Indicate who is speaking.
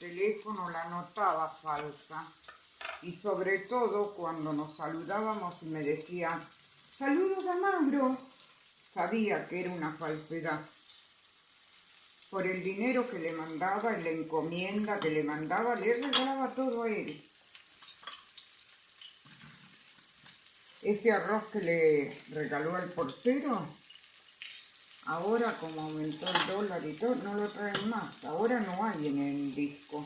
Speaker 1: teléfono la notaba falsa. Y sobre todo cuando nos saludábamos y me decía, saludos a Mauro, sabía que era una falsedad. Por el dinero que le mandaba y la encomienda que le mandaba, le regalaba todo a él. Ese arroz que le regaló el portero, ahora como aumentó el dólar y todo, no lo traen más. Ahora no hay en el disco.